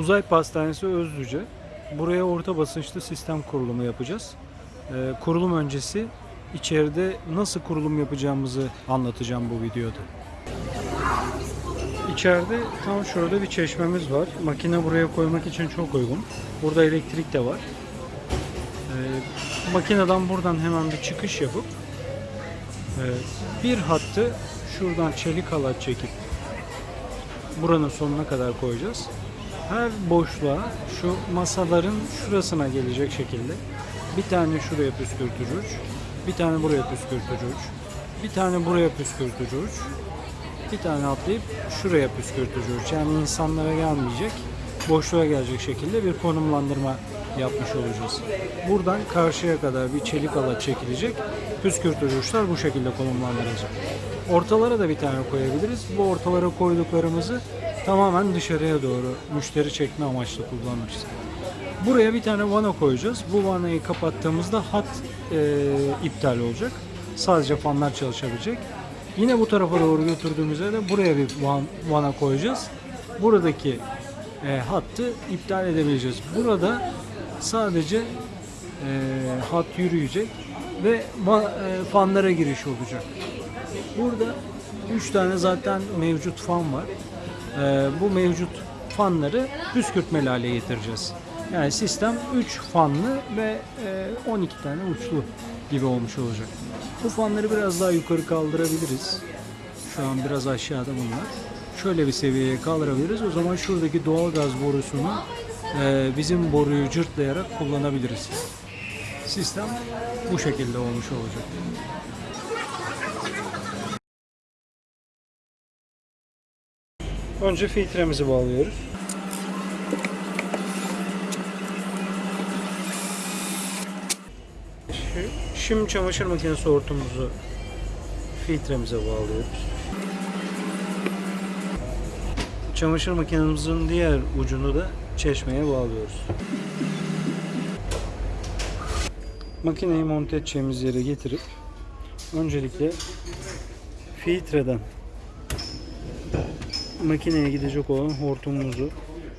Uzay Pastanesi Özlüce. Buraya orta basınçlı sistem kurulumu yapacağız. Ee, kurulum öncesi içeride nasıl kurulum yapacağımızı anlatacağım bu videoda. İçeride tam şurada bir çeşmemiz var. Makine buraya koymak için çok uygun. Burada elektrik de var. Ee, makineden buradan hemen bir çıkış yapıp e, bir hattı şuradan çelik halat çekip buranın sonuna kadar koyacağız. Her boşluğa şu masaların şurasına gelecek şekilde bir tane şuraya püskürtücü uç, bir tane buraya püskürtücü uç, bir tane buraya püskürtücü uç, bir tane atlayıp şuraya püskürtücü uç. Yani insanlara gelmeyecek, boşluğa gelecek şekilde bir konumlandırma yapmış olacağız. Buradan karşıya kadar bir çelik alat çekilecek. Püskürtücü uçlar bu şekilde konumlandırılacak. Ortalara da bir tane koyabiliriz. Bu ortalara koyduklarımızı tamamen dışarıya doğru müşteri çekme amaçlı kullanırız. Buraya bir tane vana koyacağız. Bu vanayı kapattığımızda hat e, iptal olacak. Sadece fanlar çalışabilecek. Yine bu tarafa doğru götürdüğümüzde de buraya bir van, vana koyacağız. Buradaki e, hattı iptal edebileceğiz. Burada sadece e, hat yürüyecek ve e, fanlara giriş olacak. Burada 3 tane zaten mevcut fan var. Ee, bu mevcut fanları püskürtmeli hale getireceğiz. Yani sistem 3 fanlı ve e, 12 tane uçlu gibi olmuş olacak. Bu fanları biraz daha yukarı kaldırabiliriz. Şu an biraz aşağıda bunlar. Şöyle bir seviyeye kaldırabiliriz. O zaman şuradaki doğalgaz borusunu e, bizim boruyu cırtlayarak kullanabiliriz. Sistem bu şekilde olmuş olacak. Önce filtremizi bağlıyoruz. Şimdi çamaşır makinesi hortumumuzu filtremize bağlıyoruz. Çamaşır makinemizin diğer ucunu da çeşmeye bağlıyoruz. Makineyi monte edeceğimiz yere getirip öncelikle filtreden makineye gidecek olan hortumumuzu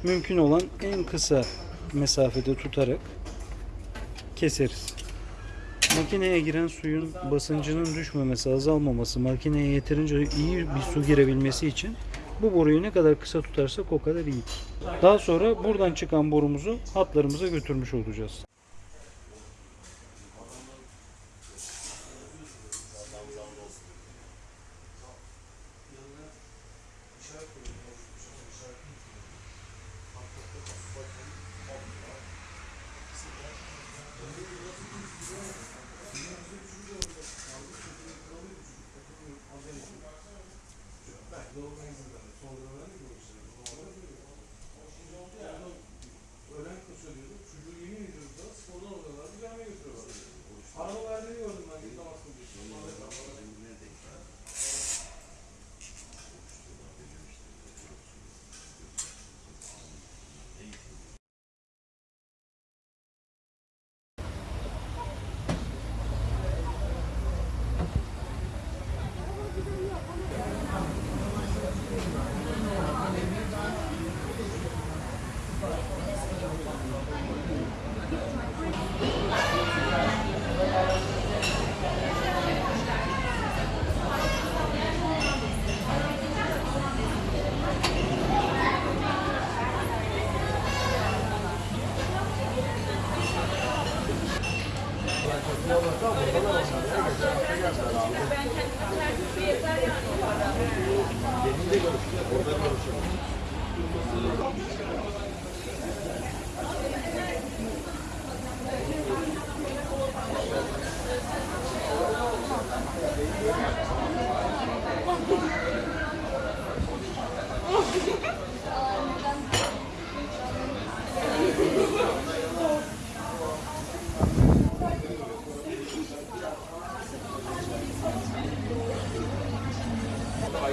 mümkün olan en kısa mesafede tutarak keseriz. Makineye giren suyun basıncının düşmemesi, azalmaması, makineye yeterince iyi bir su girebilmesi için bu boruyu ne kadar kısa tutarsak o kadar iyi. Daha sonra buradan çıkan borumuzu hatlarımıza götürmüş olacağız. Orada görüşürüz.